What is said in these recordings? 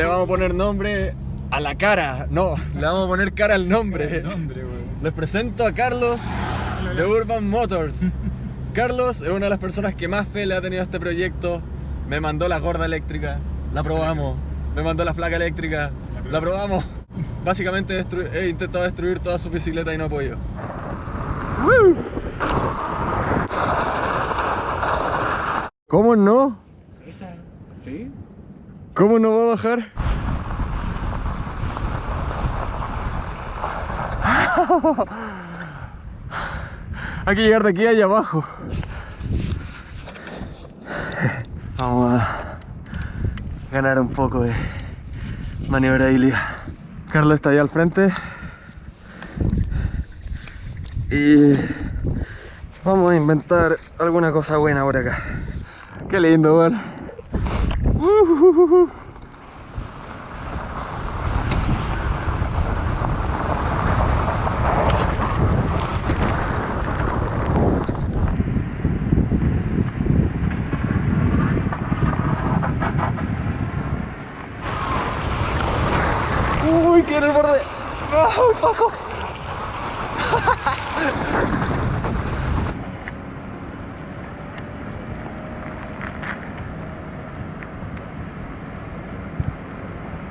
le vamos a poner nombre a la cara. No, le vamos a poner cara al nombre. Les presento a Carlos de Urban Motors. Carlos es una de las personas que más fe le ha tenido a este proyecto. Me mandó la gorda eléctrica, la probamos. Me mandó la flaca eléctrica, la probamos. Básicamente he intentado destruir toda su bicicleta y no he podido. ¿Cómo no? Esa, ¿sí? ¿Cómo no va a bajar? Hay que llegar de aquí allá abajo. Vamos a ganar un poco de maniobrabilidad. Carlos está ahí al frente. Y vamos a inventar alguna cosa buena por acá. Qué lindo, weón. Uy, que en el borde. ¡Ay, Paco!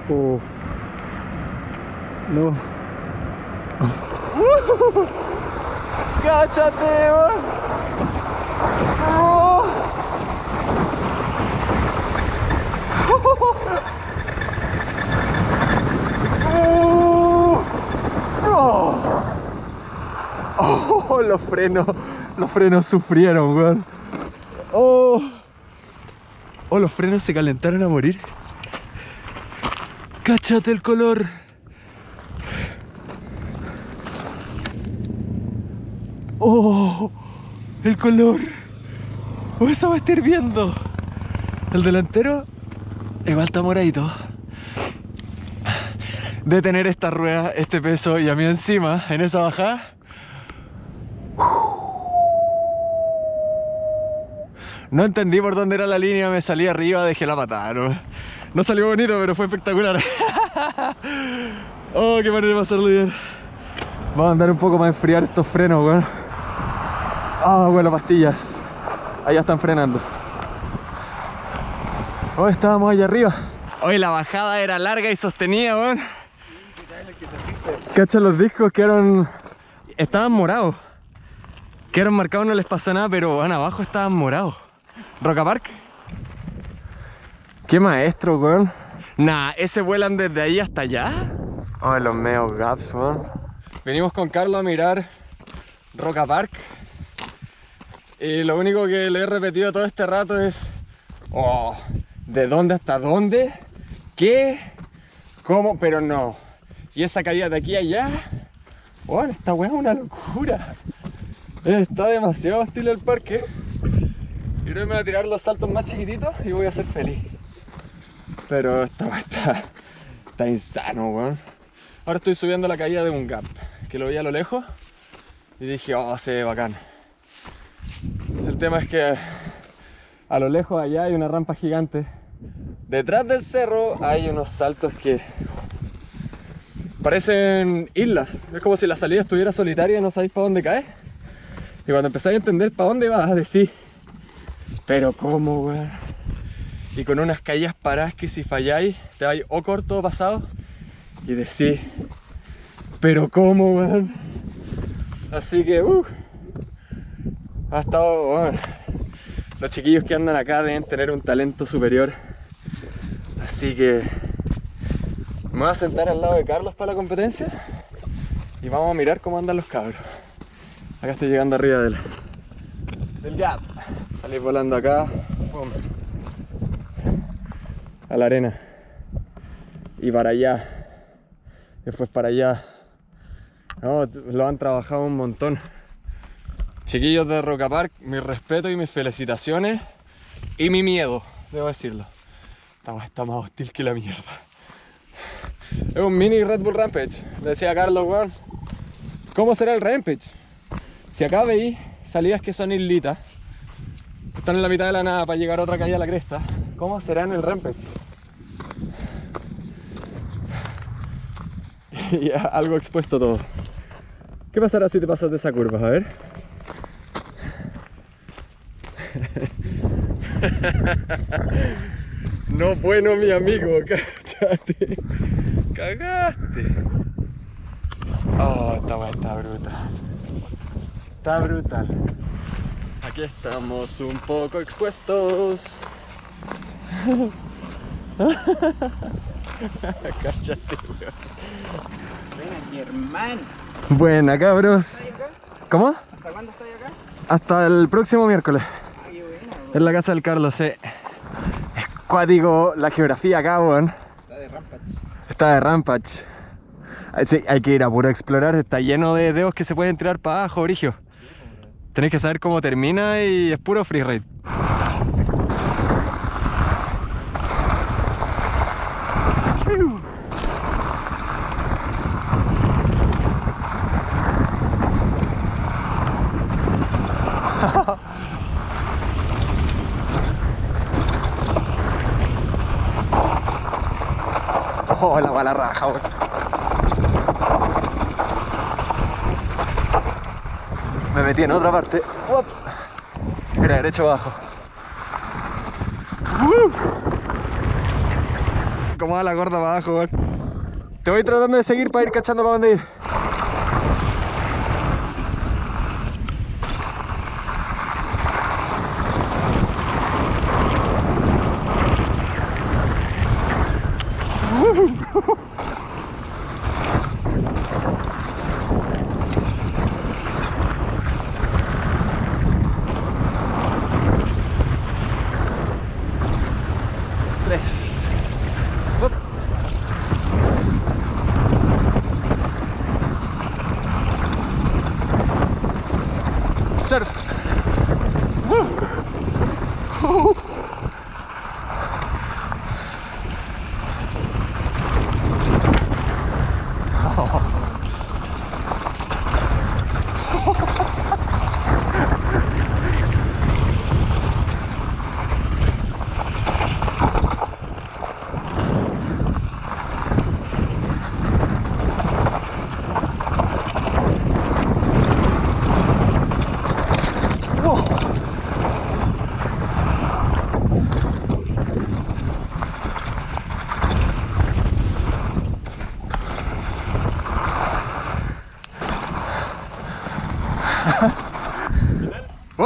Uf. No. ¡Cáchate. ¡Oh! ¡Oh! ¡Oh! Los frenos, los frenos sufrieron, weón. ¡Oh! ¡Oh! Los frenos se calentaron a morir. ¡Cáchate el color! ¡Oh! ¡El color! ¡Oh, eso va a estar viendo! El delantero igual está moradito. De tener esta rueda, este peso y a mí encima, en esa bajada. No entendí por dónde era la línea, me salí arriba, dejé la patada. No, no salió bonito, pero fue espectacular. oh, qué manera de pasarlo bien. Vamos a andar un poco más a enfriar estos frenos, weón. Ah, bueno, pastillas. Allá están frenando. Hoy estábamos allá arriba. Hoy la bajada era larga y sostenida, weón. Cacha, los discos quedaron. Estaban morados. Quedaron marcados, no les pasó nada, pero van abajo estaban morados. Roca Park. Qué maestro, weón. Nah, ese vuelan desde ahí hasta allá. Oh, los meos gaps, weón. Venimos con Carlos a mirar Roca Park. Y lo único que le he repetido todo este rato es. Oh, ¿de dónde hasta dónde? ¿Qué? ¿Cómo? Pero no. Y esa caída de aquí a allá. Bueno, esta weá es una locura. Está demasiado hostil el parque. Y que me voy a tirar los saltos más chiquititos y voy a ser feliz. Pero esta está, está insano, weón. Ahora estoy subiendo la caída de un gap, que lo vi a lo lejos. Y dije, oh, se ve bacán. El tema es que a lo lejos allá hay una rampa gigante. Detrás del cerro hay unos saltos que parecen islas. Es como si la salida estuviera solitaria y no sabéis para dónde cae. Y cuando empezáis a entender para dónde vas, decís, pero cómo, weón. Y con unas caídas paradas que si falláis, te vais o corto o pasado. Y decís, pero cómo, weón. Así que, uh, ha estado, bueno, los chiquillos que andan acá deben tener un talento superior. Así que me voy a sentar al lado de Carlos para la competencia y vamos a mirar cómo andan los cabros. Acá estoy llegando arriba del, del gap. Salí volando acá, a la arena y para allá. Después para allá. Lo han trabajado un montón. Chiquillos de Roca Park, mi respeto y mis felicitaciones y mi miedo, debo decirlo. Esta está más hostil que la mierda. Es un mini Red Bull Rampage. Decía Carlos, weón, ¿cómo será el Rampage? Si acá veis salidas que son islitas, están en la mitad de la nada para llegar a otra calle a la cresta, ¿Cómo será en el Rampage? y algo expuesto todo. ¿Qué pasará si te pasas de esa curva? A ver. No bueno mi amigo, cállate. Cagaste. Oh, esta weá está brutal. Está brutal. Aquí estamos un poco expuestos. Cállate, weón. Ven aquí, hermano. Buena, cabros. ¿Cómo? ¿Hasta cuándo estás acá? Hasta el próximo miércoles. Ah, qué buena, weón. En la casa del Carlos, eh. Es cuático la geografía acá, weón. Está de Rampage. Está de Rampage. Sí, hay que ir a puro explorar. Está lleno de dedos que se pueden tirar para abajo, Brigio. Tenés que saber cómo termina y es puro freeride. Oh, la raja, weón. Me metí en otra parte. Uop. Era derecho abajo. Uh. ¿Cómo va la gorda para abajo, weón? Te voy tratando de seguir para ir cachando para dónde ir.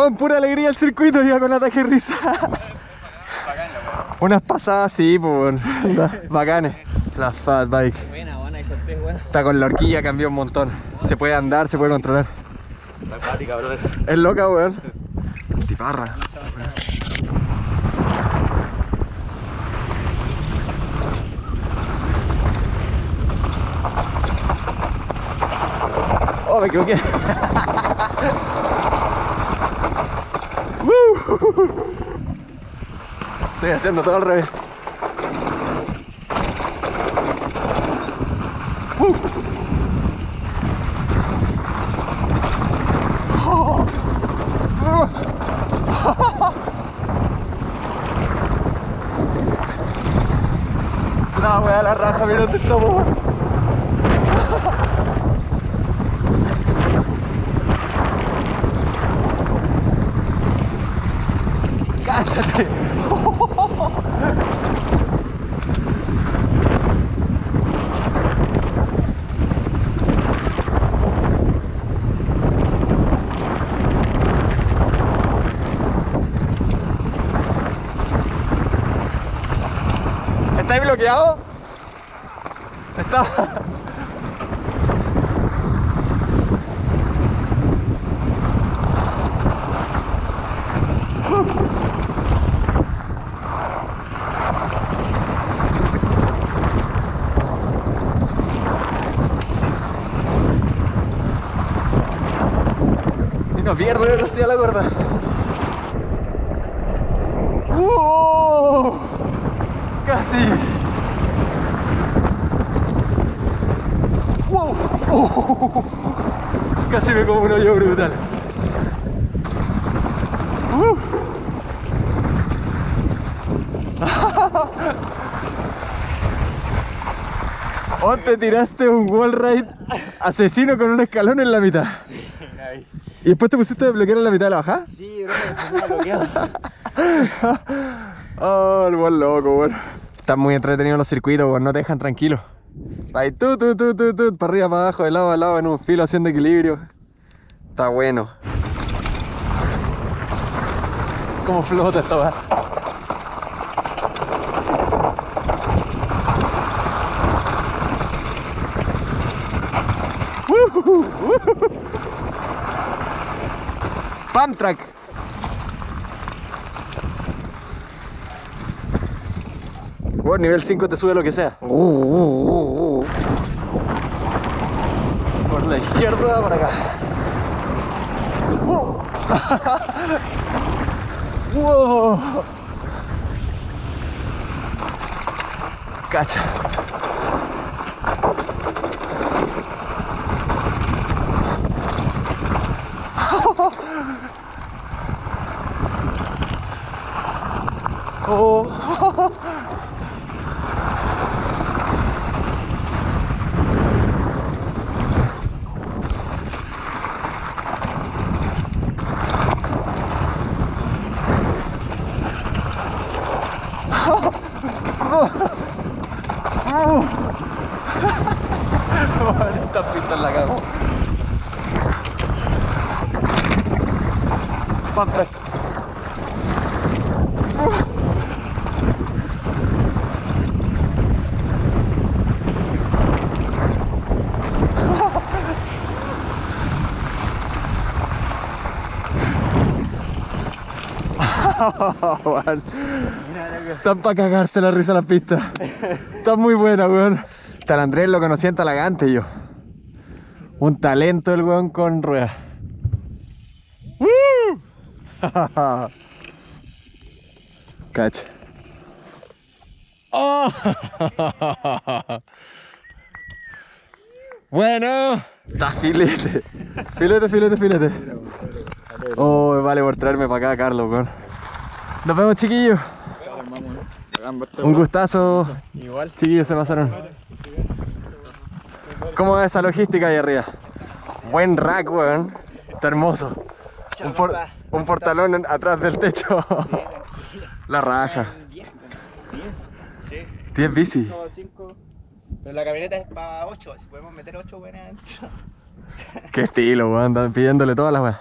Bueno, pura alegría el circuito, iba con ataque de risa. Unas pasadas, sí, pues, bacanes. La fat bike. Buena, buena, y solté, buena. Está con la horquilla, cambió un montón. Se puede andar, se puede controlar. Brother. Es loca, weón. Tiparra. Oh, me equivoqué. Estoy haciendo todo al revés. Uh. La wea, la raja, mira dónde estamos. ¡Cáchate! ¿Estáis bloqueado? Está. Y no pierdo velocidad la gorda. ¡Uh! Casi. ¡Wow! ¡Oh! Casi me como un hoyo brutal. O te tiraste un wall ride asesino con un escalón en la mitad. ¿Y después te pusiste a bloquear en la mitad de la bajada? Sí, bro, bloqueado. Oh, el buen loco, weón. Están muy entretenidos los circuitos, weón, no te dejan tranquilo. Ahí tú, tú, tú, tú, tú, para arriba, para abajo, de lado a lado, en un filo haciendo equilibrio. Está bueno. ¿Cómo flota esta Pump track. Bueno, nivel 5 te sube lo que sea. Uh, uh, uh, uh. Por la izquierda, por acá. Uh. wow. Cacha. Oh. Esta pista la cago. Weón. Están para cagarse la risa las pistas. Está muy buena, weón. Tal Andrés lo conocí en Talagante yo. Un talento el weón con ruedas. Cacha. ¡Oh! Bueno, está filete. Filete, filete, filete. Oh, vale por traerme para acá, Carlos, weón. Nos vemos, chiquillos. Un gustazo. Igual. Chiquillos, se pasaron. ¿Cómo es esa logística ahí arriba? Buen rack, weón. Está hermoso. Un, por- un portalón en- atrás del techo. La raja. 10, 10, sí. 10 bici. 5. Pero la camioneta es para 8, si podemos meter 8 buenas adentro. Qué estilo, weón. Están pidiéndole todas las weas.